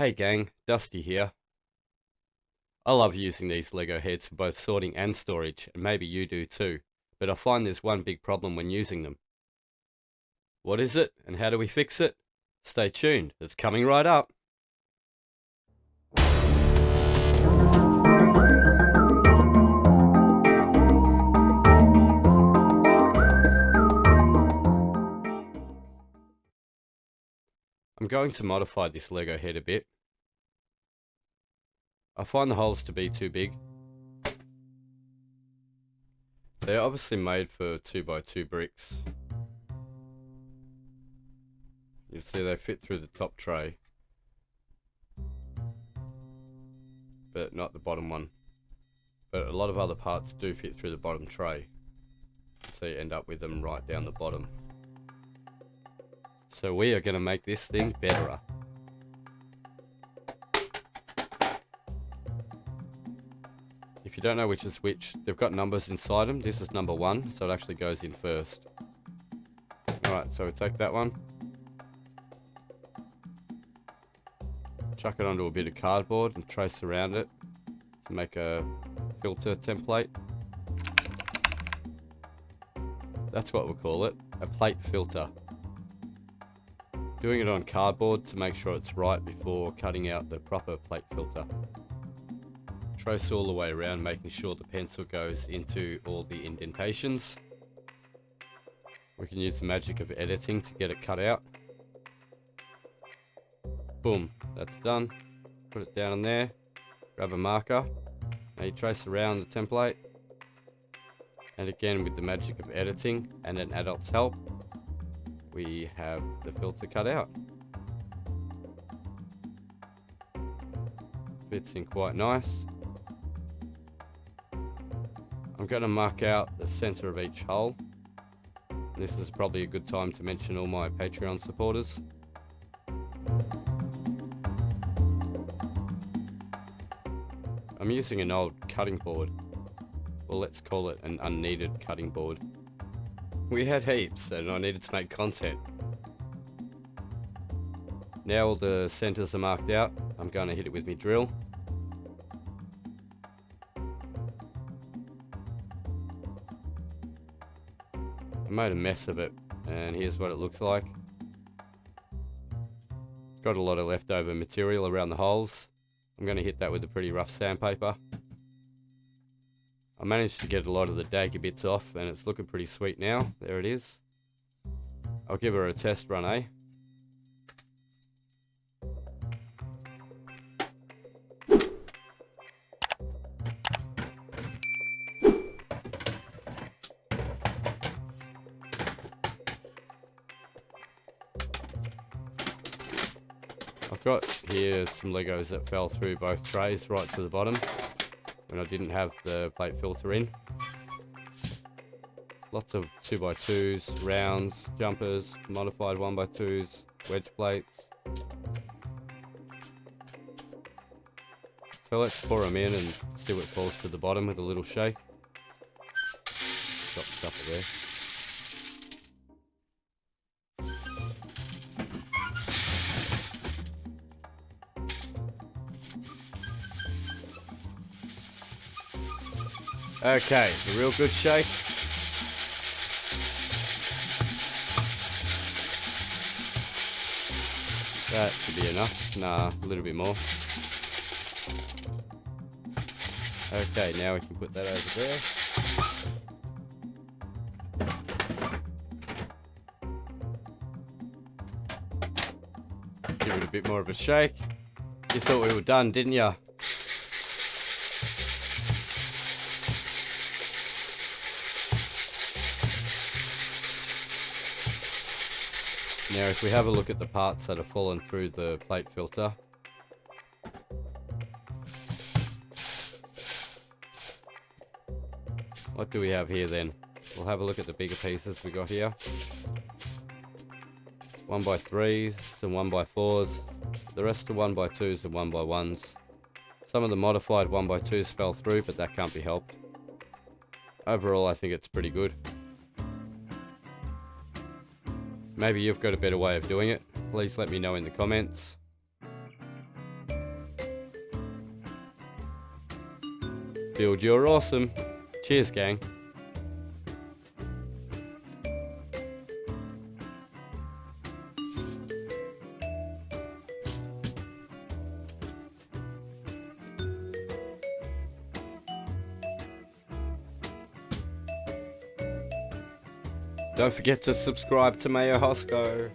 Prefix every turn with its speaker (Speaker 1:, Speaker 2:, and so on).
Speaker 1: Hey gang, Dusty here. I love using these Lego heads for both sorting and storage, and maybe you do too, but I find there's one big problem when using them. What is it, and how do we fix it? Stay tuned, it's coming right up. Going to modify this Lego head a bit. I find the holes to be too big. They're obviously made for 2x2 bricks. You see they fit through the top tray. But not the bottom one. But a lot of other parts do fit through the bottom tray. So you end up with them right down the bottom. So we are going to make this thing better. If you don't know which is which, they've got numbers inside them. This is number one, so it actually goes in first. Alright, so we take that one. Chuck it onto a bit of cardboard and trace around it to make a filter template. That's what we'll call it, a plate filter. Doing it on cardboard to make sure it's right before cutting out the proper plate filter. Trace all the way around making sure the pencil goes into all the indentations. We can use the magic of editing to get it cut out. Boom, that's done. Put it down in there. Grab a marker. Now you trace around the template. And again with the magic of editing and an adult's help, we have the filter cut out. Fits in quite nice. I'm going to mark out the center of each hole. This is probably a good time to mention all my Patreon supporters. I'm using an old cutting board. Well, let's call it an unneeded cutting board. We had heaps and I needed to make content. Now all the centers are marked out, I'm going to hit it with my drill. I made a mess of it and here's what it looks like. It's got a lot of leftover material around the holes. I'm going to hit that with a pretty rough sandpaper. I managed to get a lot of the dagger bits off and it's looking pretty sweet now. There it is. I'll give her a test run, eh? I've got here some Legos that fell through both trays right to the bottom when I didn't have the plate filter in. Lots of 2x2s, rounds, jumpers, modified 1x2s, wedge plates. So let's pour them in and see what falls to the bottom with a little shake. Got stuff there. Okay, a real good shake. That should be enough. Nah, a little bit more. Okay, now we can put that over there. Give it a bit more of a shake. You thought we were done, didn't you? Now if we have a look at the parts that have fallen through the plate filter. What do we have here then? We'll have a look at the bigger pieces we got here. 1 by 3s some 1 by 4s The rest are 1 by 2s and 1 by 1s Some of the modified 1 by 2s fell through, but that can't be helped. Overall, I think it's pretty good. Maybe you've got a better way of doing it. Please let me know in the comments. Build your awesome. Cheers, gang. Don't forget to subscribe to Mayo Hosco.